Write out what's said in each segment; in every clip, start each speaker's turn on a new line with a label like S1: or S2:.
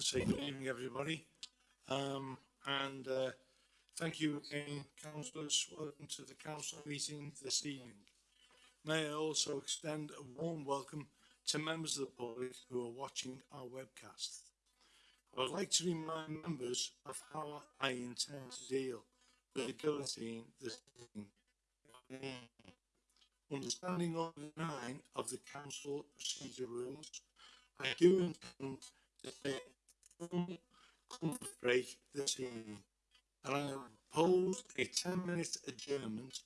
S1: say good evening, everybody. Um, and, uh, thank you again, councillors. Welcome to the council meeting this evening. May I also extend a warm welcome to members of the public who are watching our webcast. I would like to remind members of how I intend to deal with the guillotine this evening. Understanding Order 9 of the council procedure rules, I do intend to full comfort break the evening and I propose a 10 minute adjournment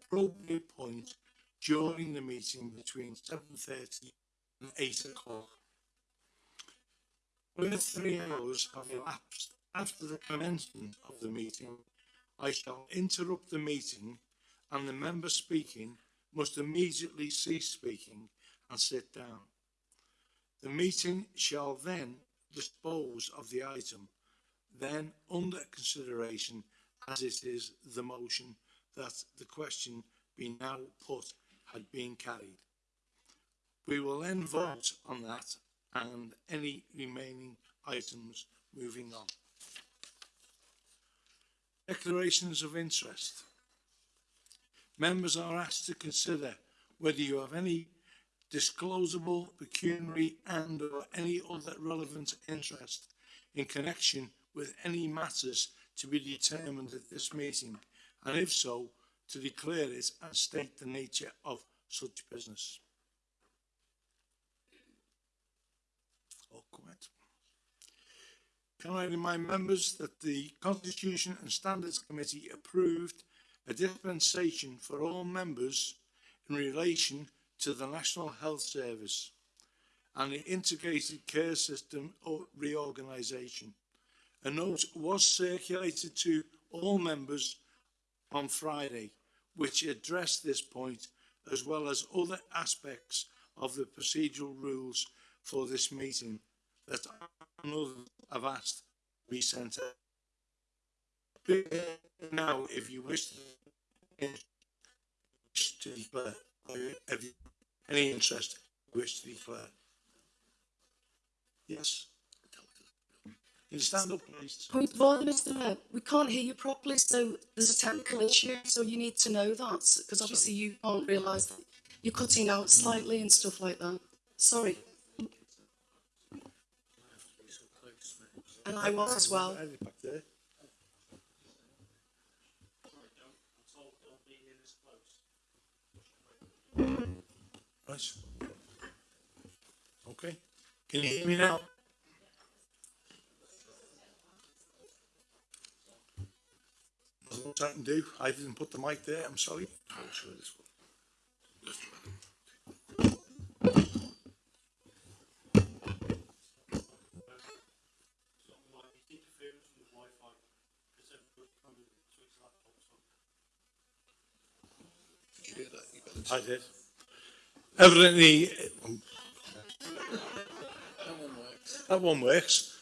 S1: appropriate point during the meeting between 7.30 and 8 o'clock. Where three hours have elapsed after the commencement of the meeting, I shall interrupt the meeting and the member speaking must immediately cease speaking and sit down. The meeting shall then dispose of the item, then under consideration as it is the motion that the question be now put had been carried. We will then vote on that and any remaining items moving on. Declarations of interest. Members are asked to consider whether you have any disclosable pecuniary and or any other relevant interest in connection with any matters to be determined at this meeting, and if so, to declare it and state the nature of such business. Can I remind members that the Constitution and Standards Committee approved a dispensation for all members in relation to the National Health Service and the Integrated Care System reorganisation. A note was circulated to all members on Friday, which addressed this point as well as other aspects of the procedural rules for this meeting that others have asked to be sent out. Now, if you wish to declare, have you any interest you wish to declare? Yes? Can you stand up, please?
S2: Point of order, Mr Mayor. We can't hear you properly, so there's a technical issue, so you need to know that, because obviously you can't realise that you're cutting out slightly and stuff like that. Sorry. And I was as well.
S1: Right. Okay. Can you hear me now? What I can do. I didn't put the mic there. I'm sorry. I'll show this one. I did. Evidently, that one works.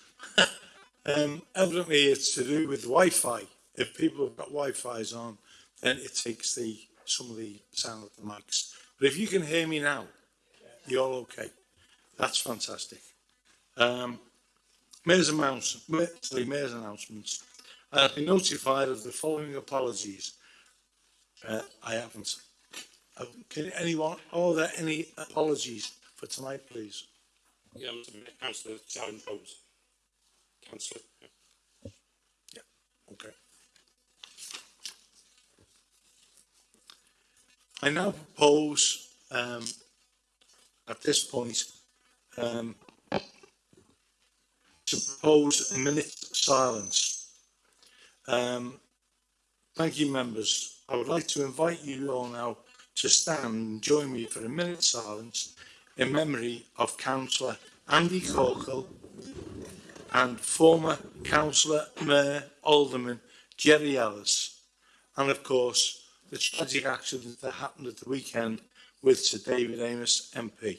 S1: um, evidently, it's to do with Wi-Fi. If people have got Wi-Fi's on, then it takes the some of the sound of the mics. But if you can hear me now, you're all okay. That's fantastic. Um, Mayor's, announce, Mayor- sorry, Mayor's announcements. I've been notified of the following apologies. Uh, I haven't. Uh, Can anyone, are there any apologies for tonight, please?
S3: Yeah, councillor Sharon Jones. Councillor, yeah.
S1: Okay. I now propose, um, at this point, um, to propose a minute silence. Um, thank you, members. I would like to invite you all now to stand and join me for a minute's silence in memory of Councillor Andy Corkle and former Councillor, Mayor, Alderman Jerry Ellis, and of course the tragic accident that happened at the weekend with Sir David Amos MP.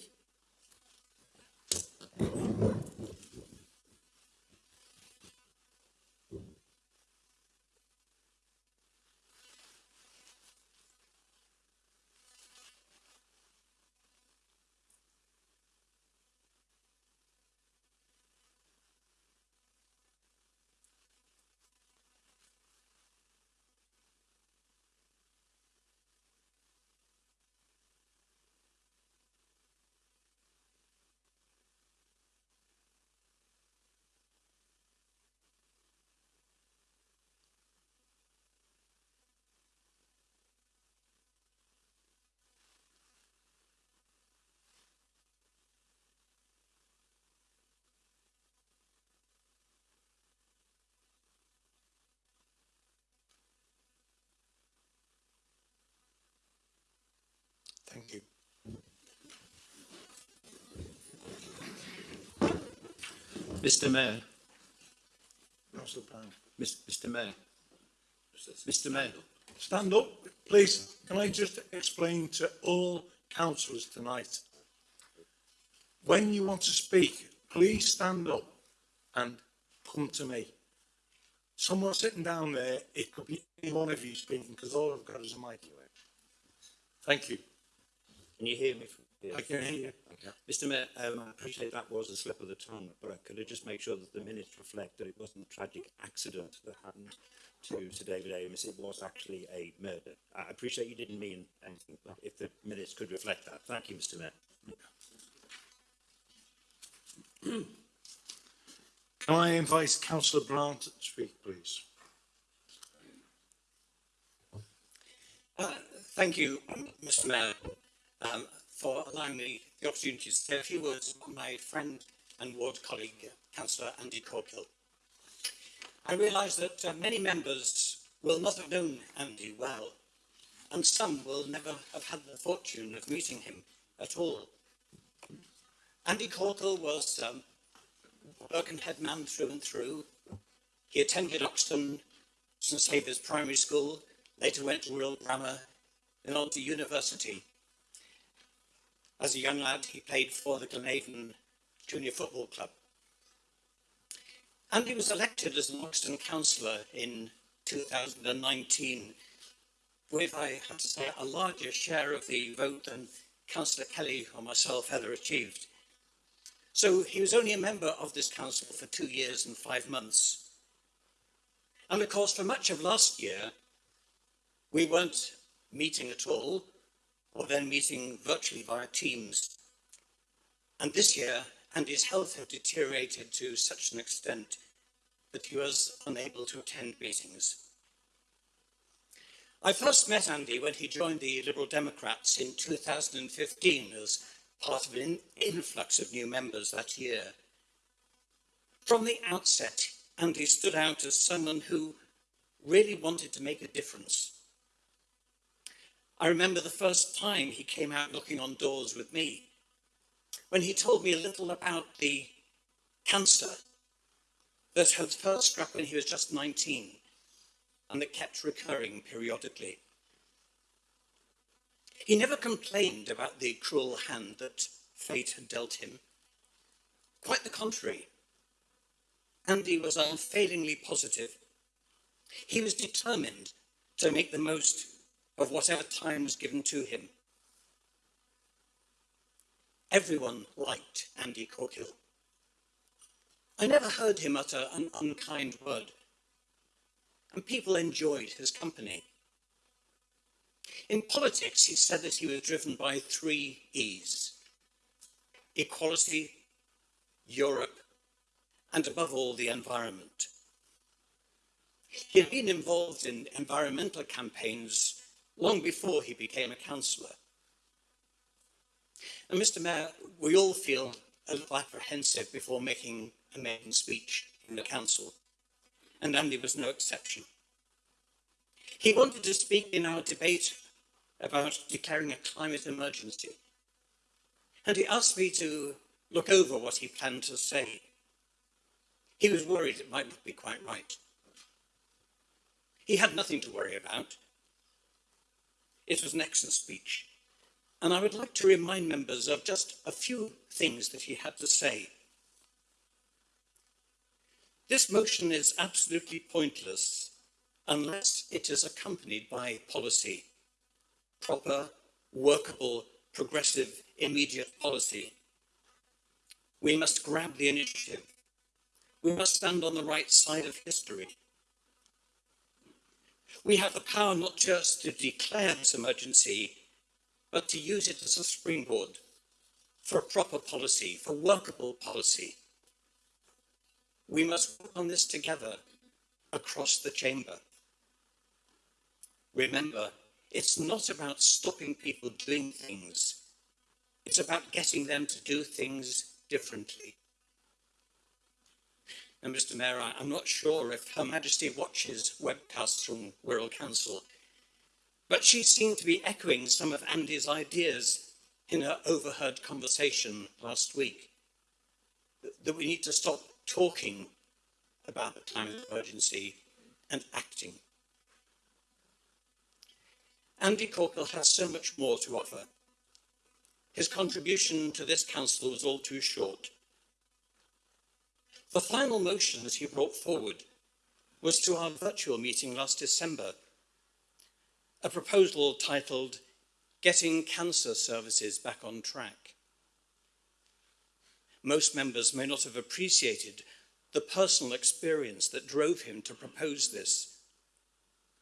S1: Thank you.
S4: Mr Mayor,
S1: Councillor Brown.
S4: Mr Mayor, Mr Mayor,
S1: Stand up, please. Can I just explain to all councillors tonight? When you want to speak, please stand up and come to me. Someone sitting down there, it could be any one of you speaking, because all I've got is a mic. Thank you.
S4: Can you hear me? from here?
S1: I can hear you.
S4: Mr Mayor, um, I appreciate that was a slip of the tongue, but I could I just make sure that the minutes reflect that it wasn't a tragic accident that happened to Sir David Amess, it was actually a murder. I appreciate you didn't mean anything, but if the minutes could reflect that. Thank you, Mr Mayor.
S1: Can I invite councillor Brown to speak, please?
S5: Thank you, Mr Mayor, um, for allowing me the opportunity to say a few words about my friend and ward colleague, Councillor Andy Corkhill. I realise that uh, many members will not have known Andy well, and some will never have had the fortune of meeting him at all. Andy Corkhill was um, Birkenhead man through and through. He attended Oxton St Saviour's Primary School, later went to Royal Grammar, then on to university. As a young lad, he played for the Glenavon Junior Football Club. And he was elected as an Oxton councillor in 2019, with, I have to say, a larger share of the vote than Councillor Kelly or myself ever achieved. So he was only a member of this council for two years and five months. And of course, for much of last year, we weren't meeting at all, or then meeting virtually via Teams. And this year, Andy's health had deteriorated to such an extent that he was unable to attend meetings. I first met Andy when he joined the Liberal Democrats in 2015 as part of an influx of new members that year. From the outset, Andy stood out as someone who really wanted to make a difference. I remember the first time he came out knocking on doors with me, when he told me a little about the cancer that had first struck when he was just 19 and that kept recurring periodically. He never complained about the cruel hand that fate had dealt him. Quite the contrary. Andy was unfailingly positive. He was determined to make the most of whatever time was given to him. Everyone liked Andy Corkhill. I never heard him utter an unkind word, and people enjoyed his company. In politics, he said that he was driven by three E's equality, Europe, and above all, the environment. He had been involved in environmental campaigns long before he became a councillor. And Mr Mayor, we all feel a little apprehensive before making a maiden speech in the council, and Andy was no exception. He wanted to speak in our debate about declaring a climate emergency, and he asked me to look over what he planned to say. He was worried it might not be quite right. He had nothing to worry about. It was an excellent speech. And I would like to remind members of just a few things that he had to say. This motion is absolutely pointless unless it is accompanied by policy, proper, workable, progressive, immediate policy. We must grab the initiative. We must stand on the right side of history. We have the power not just to declare this emergency, but to use it as a springboard for a proper policy, for workable policy. We must work on this together across the chamber. Remember, it's not about stopping people doing things. It's about getting them to do things differently. And Mr Mayor, I'm not sure if Her Majesty watches webcasts from Wirral Council, But she seemed to be echoing some of Andy's ideas in her overheard conversation last week. That we need to stop talking about the climate emergency and acting. Andy Corkhill has so much more to offer. His contribution to this council was all too short. The final motion that he brought forward was to our virtual meeting last December, a proposal titled Getting Cancer Services Back on Track. Most members may not have appreciated the personal experience that drove him to propose this,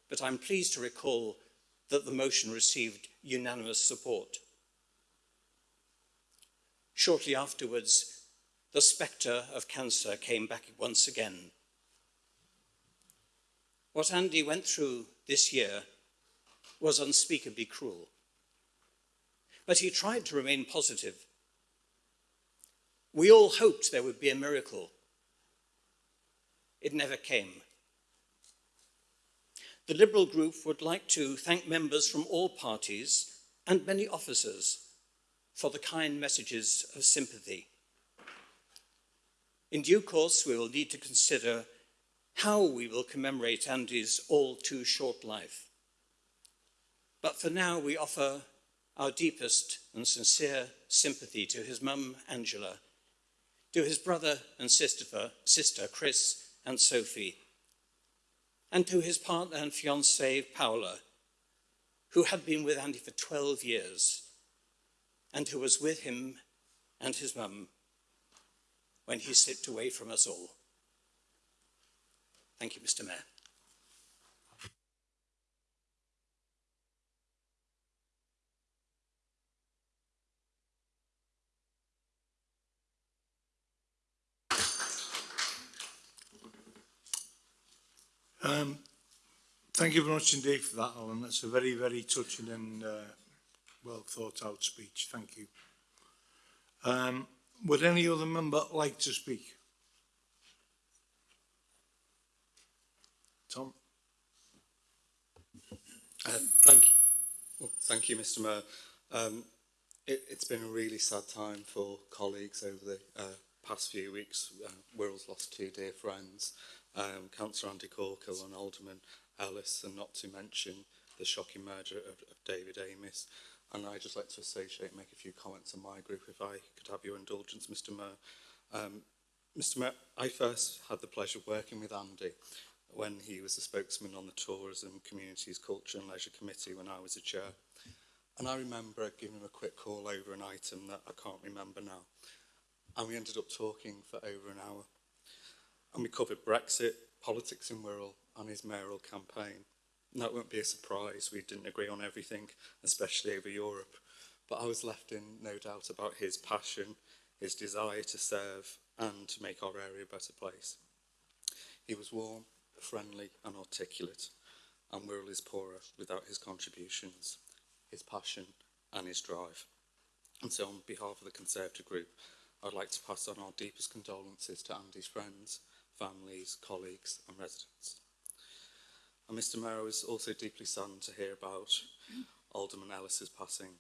S5: but I'm pleased to recall that the motion received unanimous support. Shortly afterwards, the spectre of cancer came back once again. What Andy went through this year was unspeakably cruel. But he tried to remain positive. We all hoped there would be a miracle. It never came. The Liberal group would like to thank members from all parties and many officers for the kind messages of sympathy. In due course, we will need to consider how we will commemorate Andy's all too short life. But for now, we offer our deepest and sincere sympathy to his mum, Angela, to his brother and sister, sister Chris and Sophie, and to his partner and fiancée, Paula, who had been with Andy for 12 years and who was with him and his mum when he slipped away from us all. Thank you, Mr. Mayor.
S1: Um, thank you very much indeed for that, Alan. That's a very, very touching and uh, well thought out speech. Thank you. Um, would any other member like to speak? Tom?
S6: Uh, thank you. Well, thank you, Mr Mayor. Um, it, it's been a really sad time for colleagues over the uh, past few weeks. Uh, Wirral's lost two dear friends, um, Councillor Andy Corkhill and Alderman Ellis, and not to mention the shocking murder of, of David Amess. And I'd just like to associate, make a few comments on my group, if I could have your indulgence, Mr Mayor. Um, Mr Mayor, I first had the pleasure of working with Andy when he was the spokesman on the Tourism, Communities, Culture and Leisure Committee when I was a chair. And I remember giving him a quick call over an item that I can't remember now. And we ended up talking for over an hour. And we covered Brexit, politics in Wirral and his mayoral campaign that won't be a surprise. We didn't agree on everything, especially over Europe. But I was left in no doubt about his passion, his desire to serve and to make our area a better place. He was warm, friendly and articulate, and Wirral is poorer without his contributions, his passion and his drive. And so on behalf of the Conservative group, I'd like to pass on our deepest condolences to Andy's friends, families, colleagues and residents. And Mr Mayor, I was also deeply saddened to hear about Alderman Ellis's passing.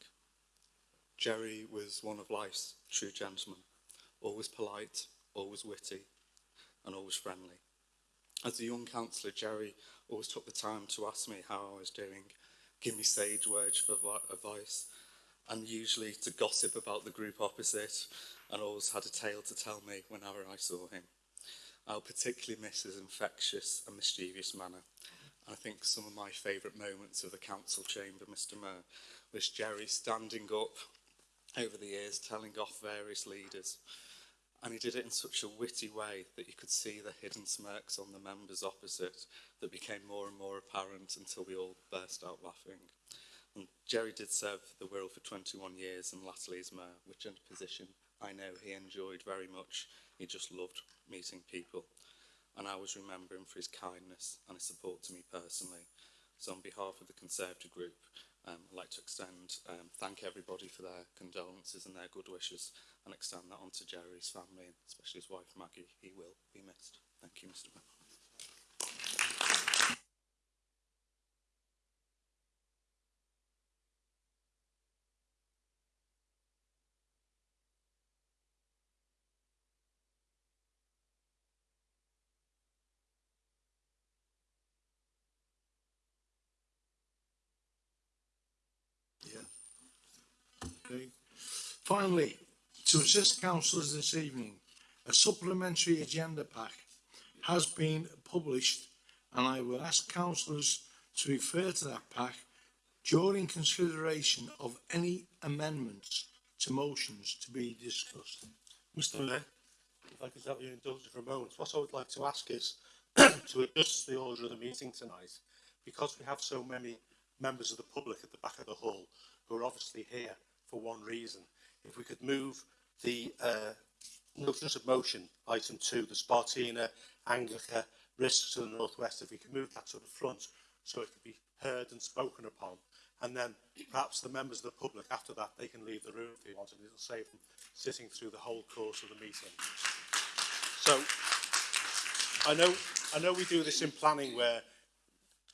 S6: Jerry was one of life's true gentlemen, always polite, always witty, and always friendly. As a young councillor, Jerry always took the time to ask me how I was doing, give me sage words for advice, and usually to gossip about the group opposite, and always had a tale to tell me whenever I saw him. I'll particularly miss his infectious and mischievous manner I think some of my favourite moments of the council chamber, Mr Mayor, was Jerry standing up over the years, telling off various leaders. And he did it in such a witty way that you could see the hidden smirks on the members opposite that became more and more apparent until we all burst out laughing. And Jerry did serve the Wirral for 21 years and latterly as mayor, which in a position I know he enjoyed very much. He just loved meeting people and I always remember him for his kindness and his support to me personally. So on behalf of the Conservative group, um, I'd like to extend, um, thank everybody for their condolences and their good wishes and extend that onto Jerry's family, especially his wife Maggie. He will be missed. Thank you, Mr. Mayor.
S1: Finally, to assist councillors this evening, a supplementary agenda pack has been published and I will ask councillors to refer to that pack during consideration of any amendments to motions to be discussed.
S7: Mr Mayor, if I could have your indulgence for a moment, what I would like to ask is to adjust the order of the meeting tonight because we have so many members of the public at the back of the hall who are obviously here for one reason if we could move the uh, notice of motion, item two, the Spartina, Anglica, risks to the northwest, if we could move that to the front so it could be heard and spoken upon. And then perhaps the members of the public, after that, they can leave the room if they want, and it'll save them sitting through the whole course of the meeting. So I know, I know we do this in planning where,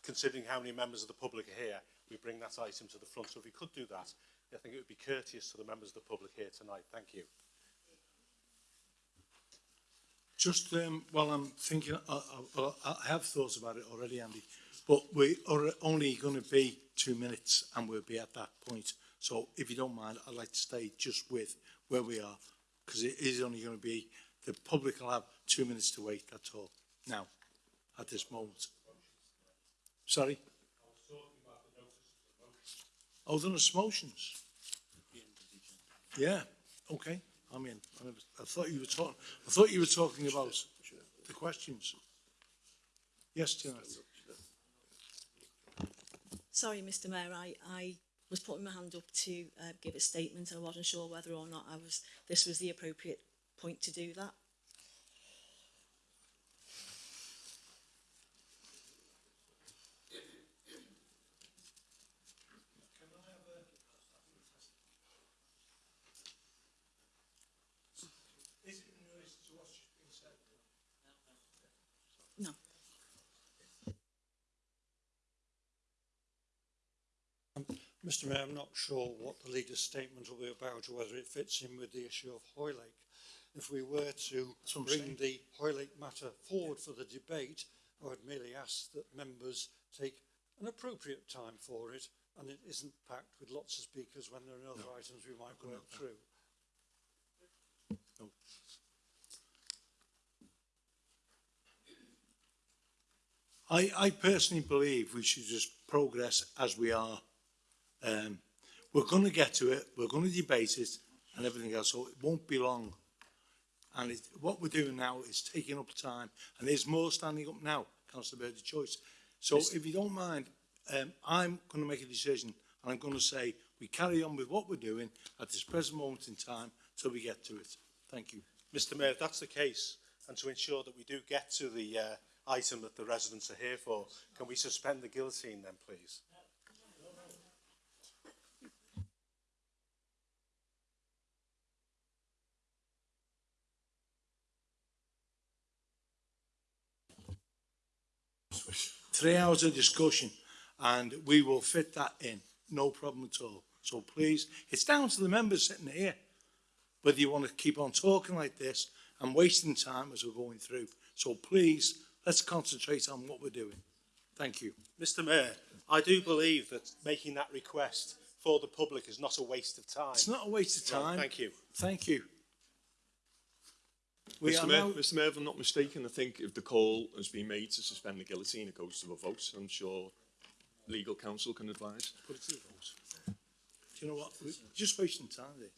S7: considering how many members of the public are here, we bring that item to the front. So if we could do that, I think it would be courteous to the members of the public here tonight. Thank you.
S1: Just um, while I'm thinking, I, I, I have thought about it already, Andy, but we are only going to be two minutes and we'll be at that point. So if you don't mind, I'd like to stay just with where we are because it is only going to be the public will have two minutes to wait, that's all, now, at this moment. Sorry? Oh, there's motions. Yeah, okay. I mean, I never- I thought you were talking, I thought you were talking about the questions. Yes, Janet.
S8: Sorry, Mr Mayor, I, I was putting my hand up to uh, give a statement. I wasn't sure whether or not I was, this was the appropriate point to do that. No.
S9: Mr Mayor, I'm not sure what the leader's statement will be about or whether it fits in with the issue of Hoylake. If we were to
S1: That's what I'm
S9: bring
S1: saying.
S9: the Hoylake matter forward for the debate, I would merely ask that members take an appropriate time for it and it isn't packed with lots of speakers when there are other items we might work through.
S1: I, I personally believe we should just progress as we are. Um, we're going to get to it. We're going to debate it and everything else. So it won't be long. And it, what we're doing now is taking up time. And there's more standing up now, Councillor Bird, of choice. So Mr. if you don't mind, um, I'm going to make a decision and I'm going to say we carry on with what we're doing at this present moment in time till we get to it. Thank you.
S7: Mr Mayor, if that's the case, and to ensure that we do get to the uh, item that the residents are here for, can we suspend the guillotine then, please?
S1: Three hours of discussion and we will fit that in, no problem at all. So please, it's down to the members sitting here, whether you want to keep on talking like this and wasting time as we're going through. So please, let's concentrate on what we're doing. Thank you.
S7: Mr Mayor, I do believe that making that request for the public is not a waste of time.
S1: It's not a waste of time.
S7: Thank you.
S1: Thank you. We
S10: Mr
S1: are
S10: Mayor,
S1: now,
S10: Mr Mayor, if I'm not mistaken, I think if the call has been made to suspend the guillotine, it goes to a vote. I'm sure legal counsel can advise.
S1: put it to the vote. Do you know what? We're just wasting time there.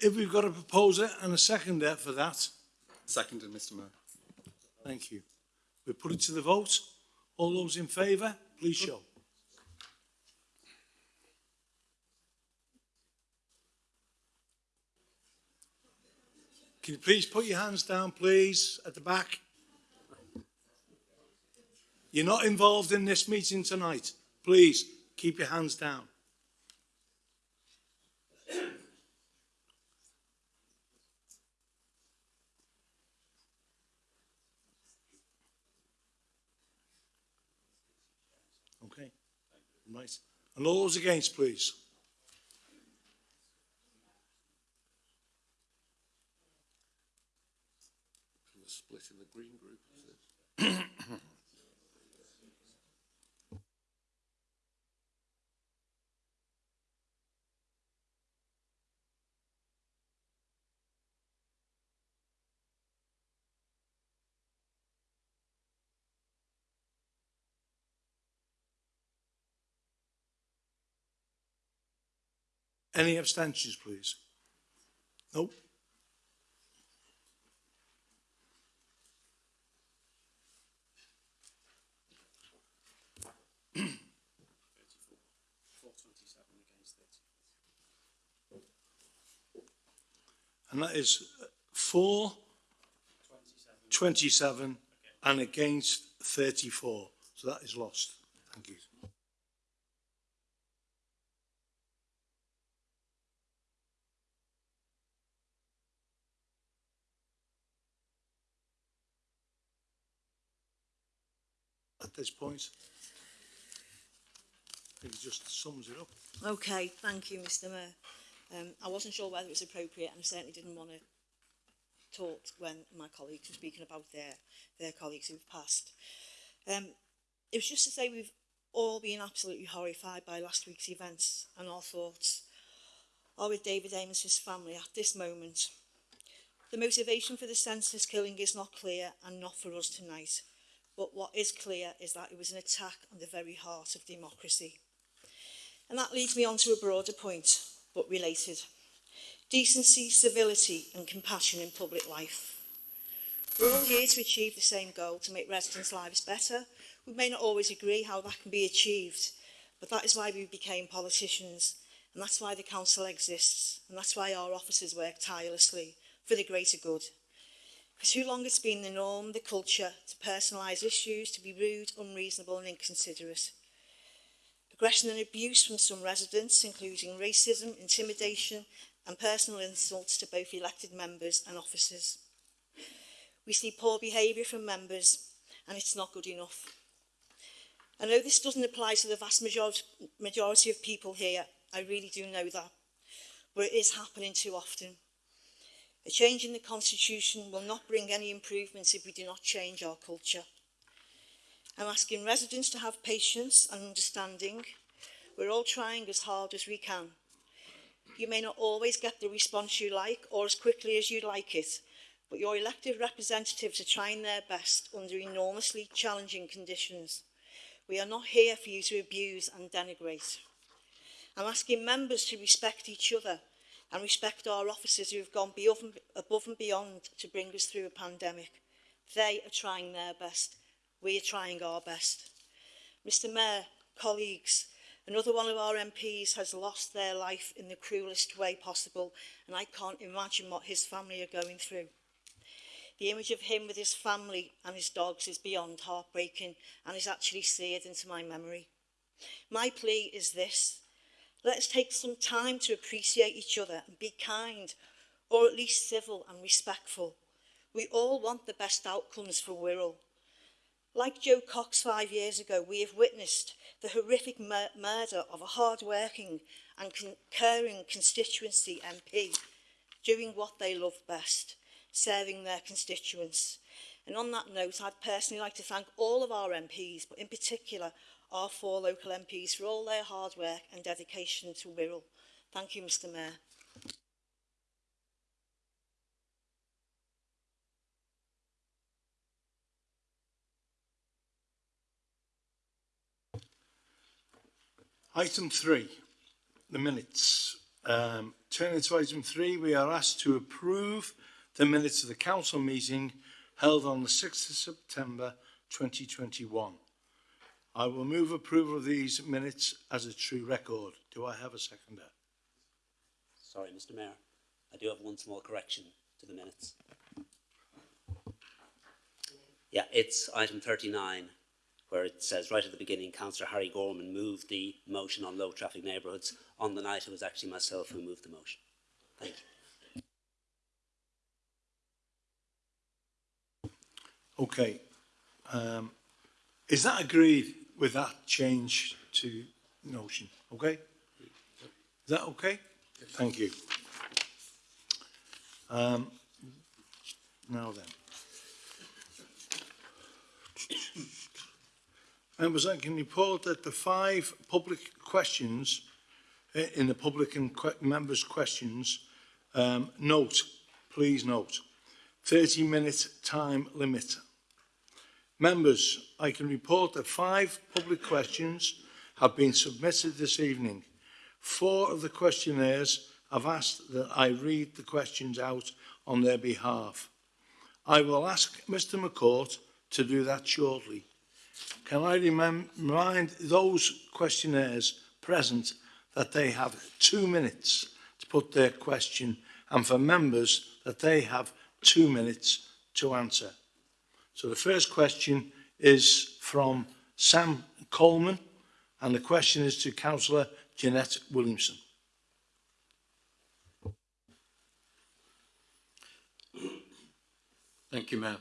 S1: If we've got a proposer and a seconder for that,
S6: Seconded, Mr Mayor.
S1: Thank you. We put it to the vote. All those in favour, please show. Can you please put your hands down, please, at the back? You're not involved in this meeting tonight. Please, keep your hands down. Right. And all those against, please.
S3: split in the green group.
S1: Any abstentions, please? Nope. And that is uh, four, twenty-seven, and against thirty-four. So that is lost. Thank you. at this point. I think it just sums it up.
S8: Okay, thank you, Mr Mayor. Um, I wasn't sure whether it was appropriate and I certainly didn't want to talk when my colleagues were speaking about their, their colleagues who've passed. Um, it was just to say we've all been absolutely horrified by last week's events and our thoughts are with David Amos's family at this moment. The motivation for the senseless killing is not clear and not for us tonight. But what is clear is that it was an attack on the very heart of democracy. And that leads me on to a broader point, but related. Decency, civility and compassion in public life. We're all here to achieve the same goal, to make residents' lives better. We may not always agree how that can be achieved, but that is why we became politicians, and that's why the council exists, and that's why our officers work tirelessly for the greater good For too long it's been the norm, the culture, to personalise issues, to be rude, unreasonable and inconsiderate. Aggression and abuse from some residents, including racism, intimidation and personal insults to both elected members and officers. We see poor behaviour from members and it's not good enough. I know this doesn't apply to the vast majority of people here, I really do know that, but it is happening too often. A change in the constitution will not bring any improvements if we do not change our culture. I'm asking residents to have patience and understanding. We're all trying as hard as we can. You may not always get the response you like or as quickly as you'd like it, but your elected representatives are trying their best under enormously challenging conditions. We are not here for you to abuse and denigrate. I'm asking members to respect each other and respect our officers who have gone beyond, above and beyond to bring us through a pandemic. They are trying their best. We are trying our best. Mr Mayor, colleagues, another one of our MPs has lost their life in the cruelest way possible and I can't imagine what his family are going through. The image of him with his family and his dogs is beyond heartbreaking and is actually seared into my memory. My plea is this, Let's take some time to appreciate each other and be kind, or at least civil and respectful. We all want the best outcomes for Wirral. Like Joe Cox five years ago, we have witnessed the horrific mur murder of a hard-working and con caring constituency MP doing what they love best, serving their constituents. And on that note, I'd personally like to thank all of our MPs, but in particular our four local MPs for all their hard work and dedication to Wirral. Thank you, Mr Mayor.
S1: Item three, the minutes. Um, turning to item three, we are asked to approve the minutes of the council meeting held on the 6th of September 2021. I will move approval of these minutes as a true record. Do I have a seconder?
S11: Sorry, Mr Mayor. I do have one small correction to the minutes. Yeah, it's item 39, where it says right at the beginning, Councillor Harry Gorman moved the motion on low traffic neighbourhoods. On the night, it was actually myself who moved the motion. Thank you.
S1: Okay. Um, is that agreed with that change to notion? Okay? Is that okay? Thank you. Um, now then. Members, I can report that the five public questions uh, in the public and que- members' questions, um, note, please note, 30 minute time limit. Members, I can report that five public questions have been submitted this evening. Four of the questionnaires have asked that I read the questions out on their behalf. I will ask Mr McCourt to do that shortly. Can I remind those questionnaires present that they have two minutes to put their question and for members that they have two minutes to answer. So the first question is from Sam Coleman, and the question is to Councillor Jeanette Williamson.
S12: Thank you, Mayor.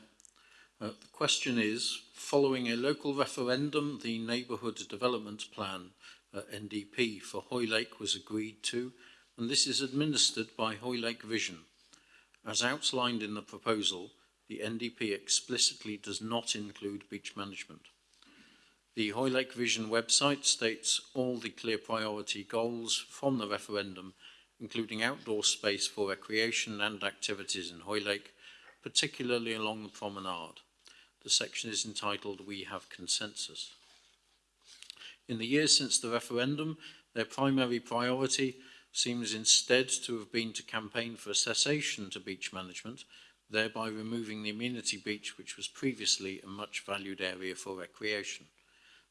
S12: Uh, the question is, following a local referendum, the Neighbourhood Development Plan, uh, NDP, for Hoylake was agreed to, and this is administered by Hoylake Vision. As outlined in the proposal, the NDP explicitly does not include beach management. The Hoylake Vision website states all the clear priority goals from the referendum, including outdoor space for recreation and activities in Hoylake, particularly along the promenade. The section is entitled We Have Consensus. In the years since the referendum, their primary priority seems instead to have been to campaign for a cessation to beach management, thereby removing the amenity beach which was previously a much valued area for recreation.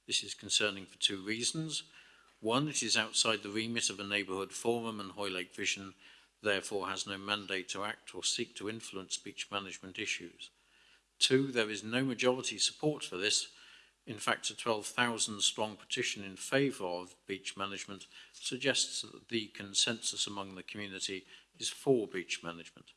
S12: This is concerning for two reasons. One, it is outside the remit of a neighbourhood forum and Hoylake Vision therefore has no mandate to act or seek to influence beach management issues. Two, there is no majority support for this. In fact, a 12,000 strong petition in favour of beach management suggests that the consensus among the community is for beach management.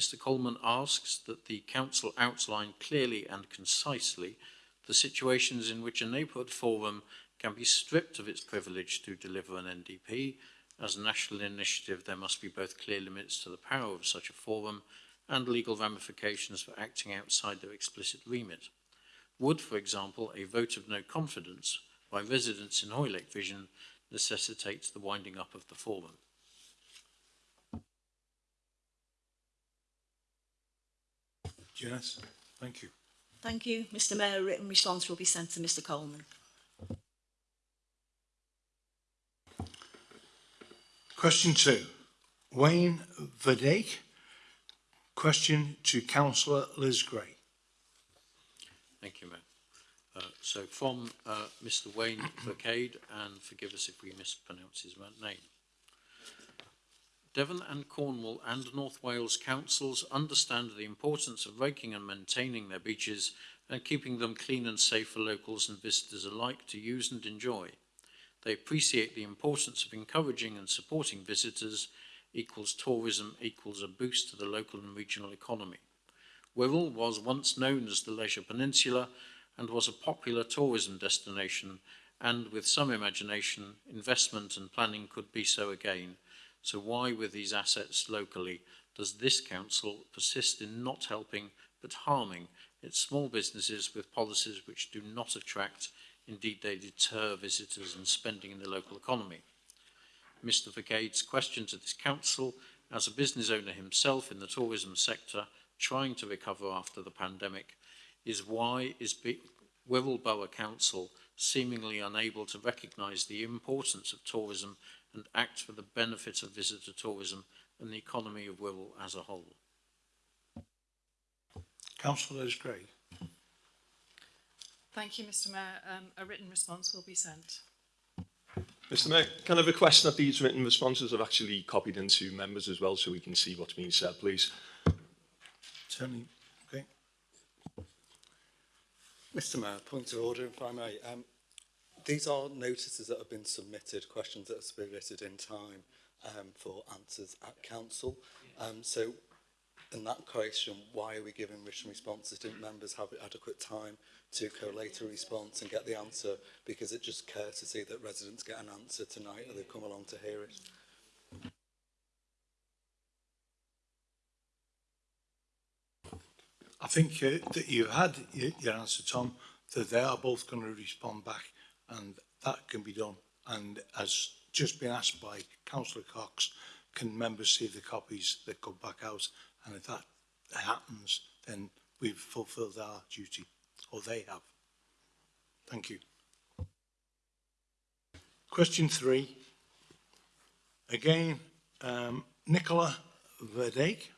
S12: Mr Coleman asks that the Council outline clearly and concisely the situations in which a neighbourhood forum can be stripped of its privilege to deliver an NDP. As a national initiative, there must be both clear limits to the power of such a forum and legal ramifications for acting outside their explicit remit. Would, for example, a vote of no confidence by residents in Hoylake Vision necessitate the winding up of the forum?
S1: Janette, thank you.
S8: Thank you, Mr Mayor. A written response will be sent to Mr Coleman.
S1: Question two, Wayne Verdake. Question to Councillor Liz Gray.
S12: Thank you, Mayor. Uh, so from uh, Mr Wayne Vercade, and forgive us if we mispronounce his name. Devon and Cornwall and North Wales councils understand the importance of raking and maintaining their beaches and keeping them clean and safe for locals and visitors alike to use and enjoy. They appreciate the importance of encouraging and supporting visitors equals tourism equals a boost to the local and regional economy. Wirral was once known as the Leisure Peninsula and was a popular tourism destination and with some imagination, investment and planning could be so again. So why with these assets locally does this council persist in not helping but harming its small businesses with policies which do not attract, indeed they deter visitors and spending in the local economy? Mr Vergade's question to this council, as a business owner himself in the tourism sector trying to recover after the pandemic, is why is Wirral Borough Council seemingly unable to recognise the importance of tourism and act for the benefit of visitor tourism and the economy of Wirral as a whole.
S1: Councillor Liz Gray.
S13: Thank you, Mr Mayor. Um, a written response will be sent.
S10: Mr Mayor, can I request that these written responses are actually copied into members as well so we can see what's being said, please?
S1: Certainly. okay.
S6: Mr Mayor, point of order, if I may. Um, these are notices that have been submitted, questions that are submitted in time um, for answers at council. Um, so in that question, why are we giving written responses? Didn't members have adequate time to collate a response and get the answer? Because it's just courtesy that residents get an answer tonight or they come along to hear it.
S1: I think uh, that you had your answer, Tom, that they are both going to respond back and that can be done. And as just been asked by Councillor Cox, can members see the copies that go back out? And if that happens, then we've fulfilled our duty, or they have. Thank you. Question three. Again, um, Nicola Verdake.